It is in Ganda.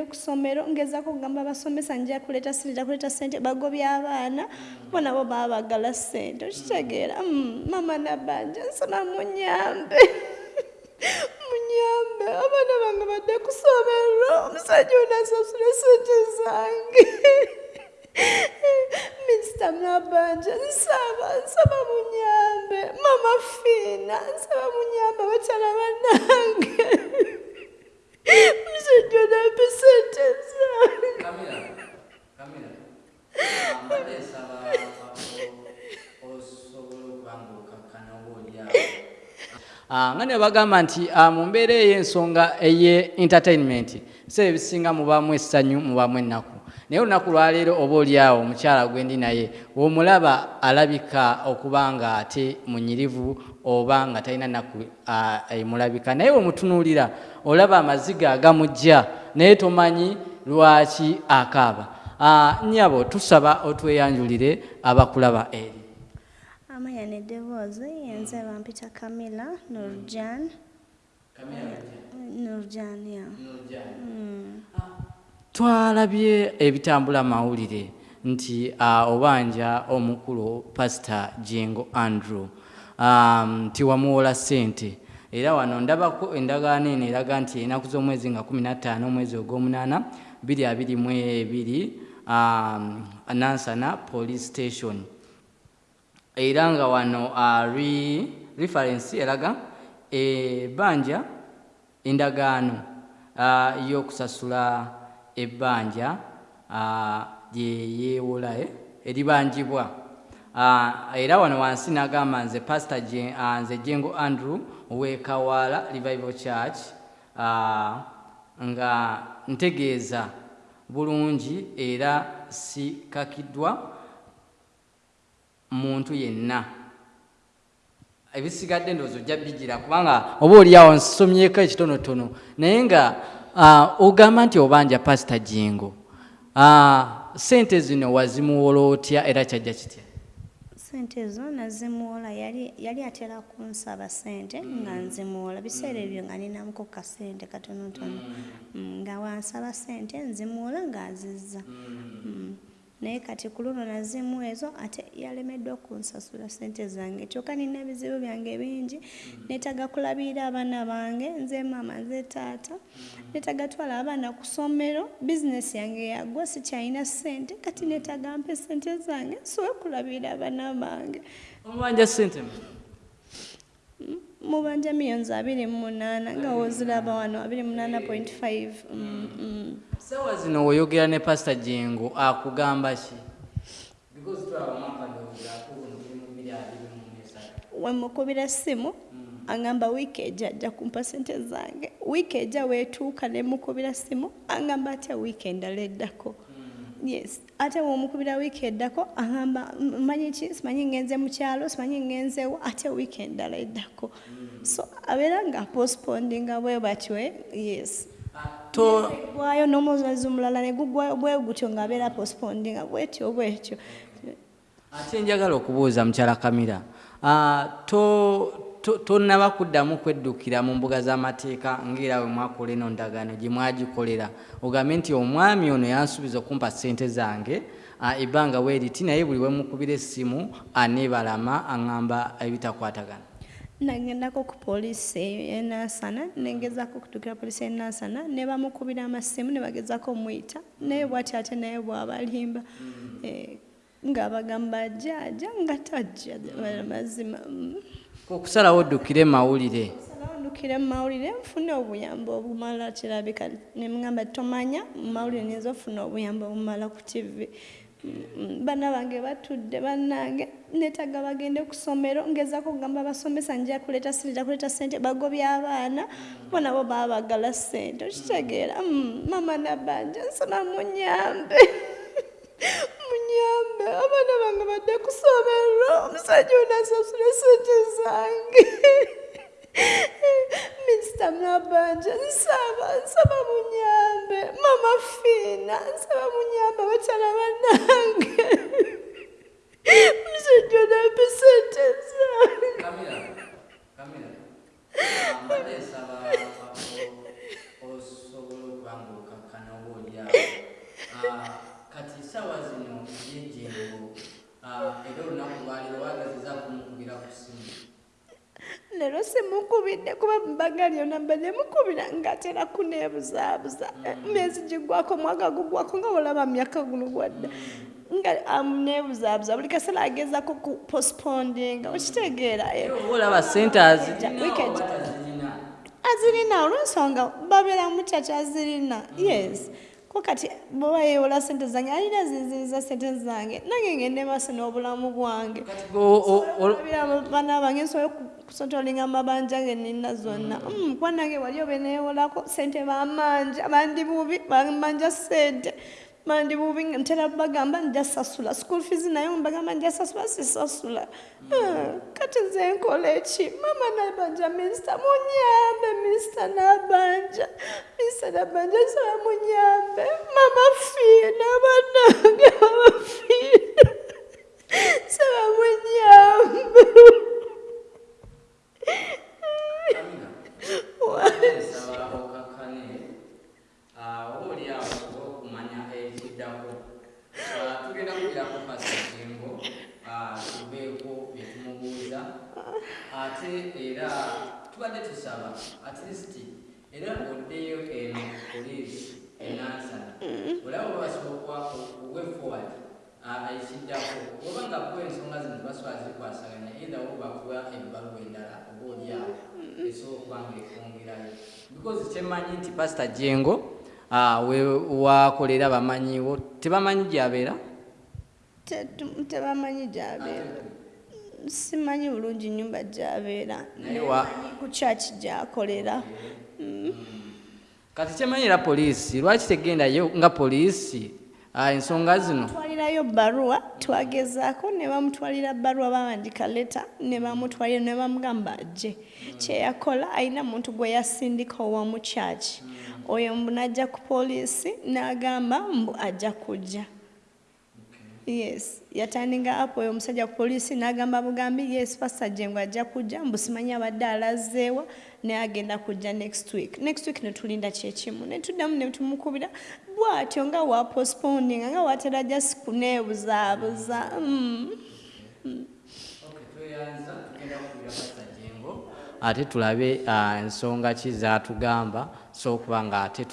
bagende ku ssomero ngezaako okugamba abasomesa nja kuleeta sirita kuleeta sente bagobya abaana bo nabo baba bagala ssente. Okitegeera Mm, mama nabanja nsaba munyambe. Munyambe abaana bange badde ku ssomero omusajja onasasula sente zange. Minisita nabanja nsaba nsaba munyambe. Mama fiina nsaba munyambe abakyala bannange omusajja onampe sente zange Kamera, kamera. Mbadde nsaba osobola okuba ng'okakkana oba oliawo. Ah, nga ne bagamba nti ah, mu mbeera ey'ensonga eye entertainment so ebisinga mubaamu essanyu mubaamu ennaku. Naye olunaku lwaleero oba oliawo omukyala gwendi naye w'omulaba alabika okuba nga ate munyirivu oba nga talina nnaku ah, emulabika. Naye wemutunuulira olaba amaziga agamujja naye tomanyi lwaki akaaba. Ah, nnyabo tusaba otweyanjulire abakulaba eri amanya neddoboozi yenze bampita kamila nurjan nurjan ya twalabye ebitambula mawulire nti uh, obanja omukulu pasita jengo andrew. Um, nti wamuwola ssente. Era wano ndabako endagaano eno eraga nti enaku z'omwezi nga 15 omwezi ogw'omunaana 222 um, nansana police station era nga wano uh, re, reference eraga ebbanja endagaano uh, y'okusasula ebbanja uh, lye yeewola eh, eribanjibwa. Era wano wansi nagamba nze uh, nze jengo andrew owekawaala revival church nga ntegeeza bulungi era sikakiddwa muntu yenna. Ebisigadde ndowooza ojja bigira kubanga oba oliawo nsomyeko ekitonotono naye nga ogamba nti obanja pasita jingo sente zino wazimuwola otya era kyajja kitya? Sente ezo nazimuwola yali yali atera kunsaba sente nga nzimuwola. Biseera ebyo nga ninamuko kasente katonotono. Mm, nga wansaba sente nzimuwola ng'azizza Mm. Naye kati ku luno nazimu ezo ate yalemeddwa okunsasula sente zange. Kyokka nina ebizibu byange bingi neetaga kulabirira abaana bange nze maama nze taata neetaga twala abaana ku ssomero bizinesi yange yagwa sikyalina sente kati neetaga mpe sente zange nsobola okulabirira abaana bange. Omubanja sente mmeka? mubanja miliyoni abiri mu munaana nga woziraba wano abiri munaana point five sawa zino weeyogera ne pasita jengo akugamba ki? Wemukubira essimu agamba wiiki ejja ajja kumpa sente zange. Wiiki ejja weetuuka nemukubira ssimu agamba atya wiiki endala eddako? Yes. Ate womukubira wiiki eddako agamba "M- manyi ki? Simanyi ngenze mu kyalo simanyi ngenzewo ate wiiki endala eddako? So abeera nga postpondinga bwe batyo eh, yes gwayo n'omwezi mulala ne gugwayo bwe gutyo ng'abeera postpondinga bwetyo bwetyo. Ate njagala okubuuza mukyala kamira ah, to- to- tonnaba kuddamu kweddukira mu mbuga z'amateeka ngaera bwe mwakola eno ndagaano gye mwagikolera. Ogambye nti omwami ono yansuubiza okumpa ssente zange ebbanga weeriti naye buli wemukubira essimu aneebalama aŋŋamba ebitakwatagana nagendako ku poliisi eyo enasana negezako okutuukira poliisi enasana ne bamukubira amasimu ne bagezako omuyita naye bwati ate naye bwabalimba. Eh, nga bagamba ajja ajja nga tajja mazima mm. okusalawo oddukire mawulire. Ndukire mu mawulire nfune obuyambi obumala kirabika. Nemugamba tomanya mu mawulire nyinza ofuna obuyambi obumala ku tv Baana bange batudde bannange netaga bagende ku ssomero ngezako okugamba abasomesa nja kuleeta sirita kuleeta sente bagobya abaana bo nabo baba bagala sente okitegeera. Mm, mama nabanja nsaba munyambe munyambe. Abaana bange badde ku ssomero omusajja onasasula sente zange Sister Mlabanja nsaba nsaba munyambe. Mama Fina nsaba munyambe abakyala banange musajja nampe sente zange osobola okuba ngaokakkana obaolyawo ah, kati sawa zino yejengo ah, era olunaku oba mukubidde kuba mbaga lyona mbadde mukubira ngaatera kuneebuzaabuza myezi gigwako mwaka gugwako nga olaba myaka guno gwadda nga amuneebuzaabuza buli kaseera agezako ku postpondinga okitegeera eh. olaba sente azirina olwensonga babeera mukyaki azirina? Yes ko kati bweba yeewola sente zange alina zinziriza sente zange nange ngende maaso n'obulamu bwange. Baana bange nsobola kusotolinga amabanja ge nina zonna. Mm, kuba nange wali obe neewolako sente bamanja bandi bubi bamanja sente bandi bubi nga ntera bagamba nja sasula. School fees naye mbagamba nja sasula sisasula Ah, kati nze nkola eki mama nabanja minisita munyambe minisita nabanja. Minisita nabanja nsaba munyambe. Mama fiina banange tugenda kugerako pasajengo tubeeko byetumubuuza ate era tubadde tusaba at least era oddeyo eno poliisi enansana olaba oba basobola okuwe forward ekiddako oba nga kuba ensonga zino basobola zikwasaganya either wo bakuwa ebbaluwa endala oba oli awo esobola okuba nga ekwongerayo. Because kyemanyi nti pasita jengo ah, we- wakolera bamanyiwo tebamanyi gyabeera tebamanyi gyabeera simanyi bulungi nyumba gyabeera ku kyaki gyakolera. Kati kyemanyira poliisi lwaki tegendayo nga poliisi ensonga zino. Twalirayo baruwa twagezaako ne bamutwalira baruwa bawandika leta ne bamutwalira ne bamugamba ajje kyeyakola alina muntu gwe yasindika owamu kyaki? Oyo mbu najja ku poliisi n'agamba mbu ajja kujja yes yatandinga apo oyo omusajja ku poliisi n'agamba bugambi yes pasita jengo ajja kujja mbu simanyi abadde alazeewa naye agenda kujja next week next week netulinda kyekimu netuddamu netumukubira bwatyo nga wa postponinga nga watera just kuneebuzaabuza mm. Jengo ate tulabe ah, ensonga ki zatugamba so okuba nga ate